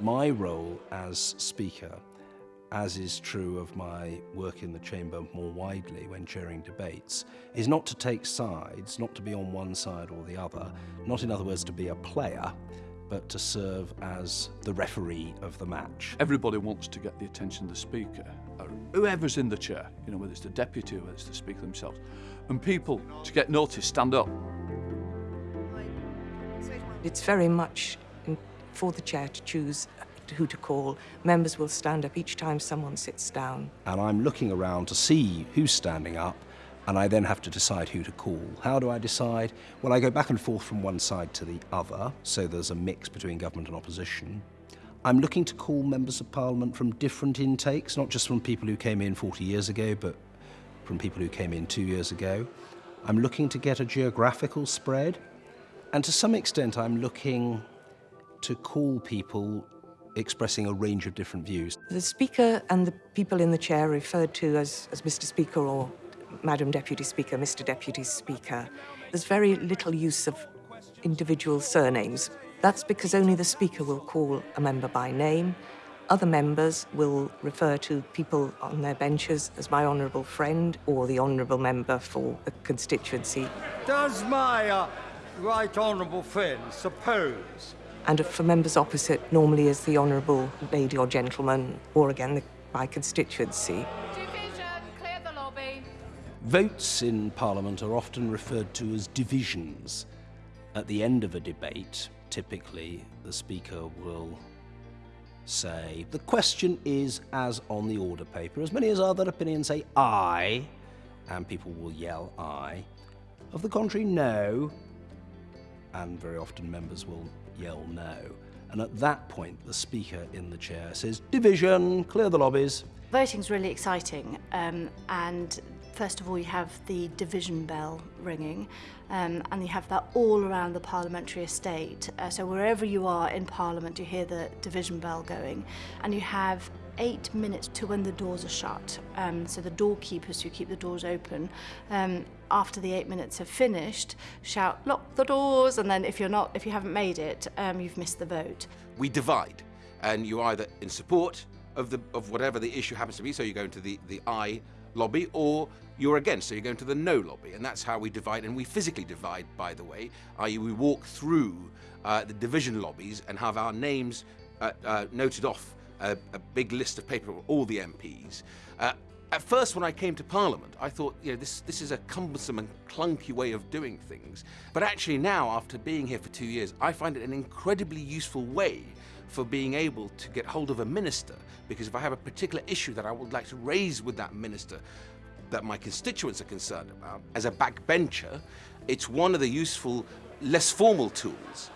My role as Speaker, as is true of my work in the Chamber more widely when chairing debates, is not to take sides, not to be on one side or the other, not in other words to be a player, but to serve as the referee of the match. Everybody wants to get the attention of the Speaker, or whoever's in the chair, you know, whether it's the Deputy or whether it's the Speaker themselves. And people, to get noticed, stand up. It's very much in, for the chair to choose who to call. Members will stand up each time someone sits down. And I'm looking around to see who's standing up, and I then have to decide who to call. How do I decide? Well, I go back and forth from one side to the other, so there's a mix between government and opposition. I'm looking to call members of parliament from different intakes, not just from people who came in 40 years ago, but from people who came in two years ago. I'm looking to get a geographical spread, and to some extent I'm looking to call people expressing a range of different views. The Speaker and the people in the chair referred to as, as Mr Speaker or Madam Deputy Speaker, Mr Deputy Speaker. There's very little use of individual surnames. That's because only the Speaker will call a member by name. Other members will refer to people on their benches as my honourable friend or the honourable member for a constituency. Does my uh, right honourable friend suppose and for members opposite normally as the honourable lady or gentleman or again the, by constituency. Division, clear the lobby. Votes in Parliament are often referred to as divisions. At the end of a debate, typically the Speaker will say, the question is as on the order paper. As many as other opinions say aye, and people will yell aye. Of the contrary, no, and very often members will yell no. And at that point, the speaker in the chair says, division, clear the lobbies. Voting's really exciting. Um, and first of all, you have the division bell ringing. Um, and you have that all around the parliamentary estate. Uh, so wherever you are in Parliament, you hear the division bell going. And you have eight minutes to when the doors are shut. Um, so the doorkeepers who keep the doors open, um, after the eight minutes have finished, shout, lock the doors, and then if you're not, if you haven't made it, um, you've missed the vote. We divide, and you're either in support of the of whatever the issue happens to be, so you go into the, the aye lobby, or you're against, so you go into the no lobby, and that's how we divide, and we physically divide, by the way, i.e. we walk through uh, the division lobbies and have our names uh, uh, noted off a, a, big list of paper of all the MPs. Uh, at first, when I came to Parliament, I thought, you know, this, this is a cumbersome and clunky way of doing things. But actually now, after being here for two years, I find it an incredibly useful way for being able to get hold of a minister. Because if I have a particular issue that I would like to raise with that minister, that my constituents are concerned about, as a backbencher, it's one of the useful, less formal tools